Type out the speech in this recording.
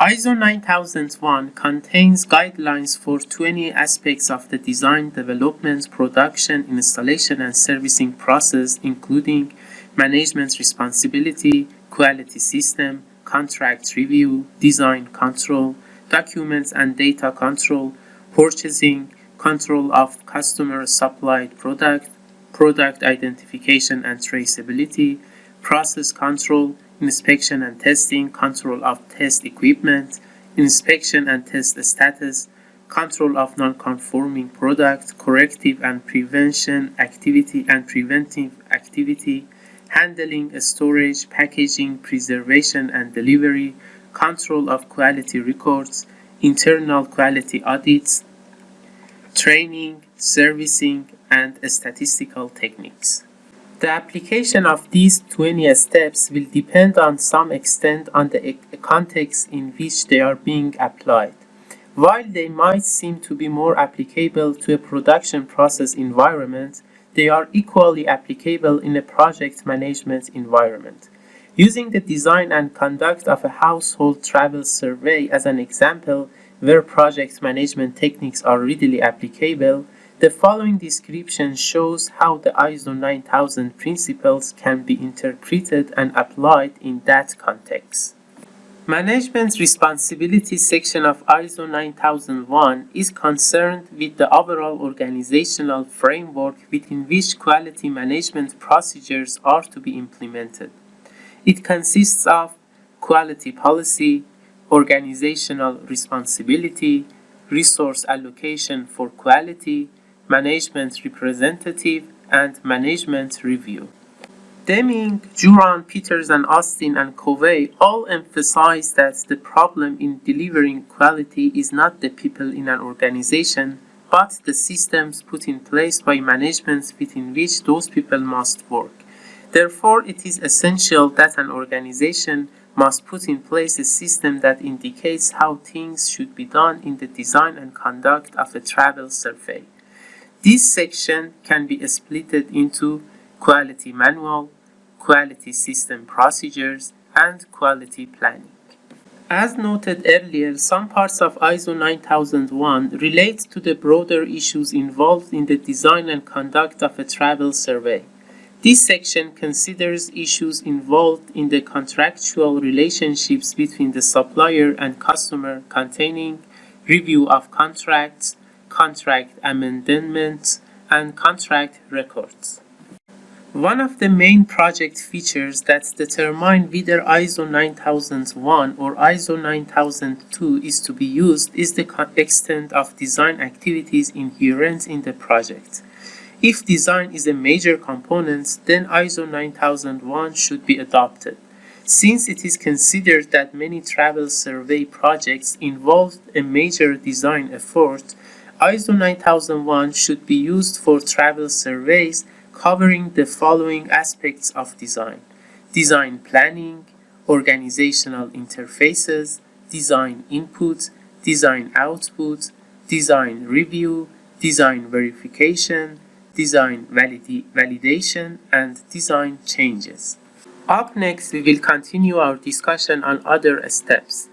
ISO 9001 contains guidelines for 20 aspects of the design, development, production, installation, and servicing process, including management responsibility, quality system, contract review, design control, documents and data control, purchasing, control of customer supplied product, product identification and traceability, process control, inspection and testing, control of test equipment, inspection and test status, control of non-conforming product, corrective and prevention activity and preventive activity, handling, storage, packaging, preservation and delivery, control of quality records, internal quality audits, training, servicing, and statistical techniques. The application of these 20 steps will depend on some extent on the context in which they are being applied. While they might seem to be more applicable to a production process environment, they are equally applicable in a project management environment. Using the design and conduct of a household travel survey as an example where project management techniques are readily applicable, the following description shows how the ISO 9000 principles can be interpreted and applied in that context. Management Responsibility section of ISO 9001 is concerned with the overall organizational framework within which quality management procedures are to be implemented. It consists of quality policy, organizational responsibility, resource allocation for quality, management representative, and management review. Deming, Juran, Peters, and Austin and Covey all emphasize that the problem in delivering quality is not the people in an organization, but the systems put in place by management within which those people must work. Therefore, it is essential that an organization must put in place a system that indicates how things should be done in the design and conduct of a travel survey. This section can be split into quality manual, quality system procedures, and quality planning. As noted earlier, some parts of ISO 9001 relate to the broader issues involved in the design and conduct of a travel survey. This section considers issues involved in the contractual relationships between the supplier and customer containing review of contracts, contract amendments, and contract records. One of the main project features that determine whether ISO 9001 or ISO 9002 is to be used is the extent of design activities inherent in the project. If design is a major component, then ISO 9001 should be adopted. Since it is considered that many travel survey projects involve a major design effort, ISO 9001 should be used for travel surveys covering the following aspects of design. Design planning, organizational interfaces, design input, design output, design review, design verification, design validi validation, and design changes. Up next, we will continue our discussion on other steps.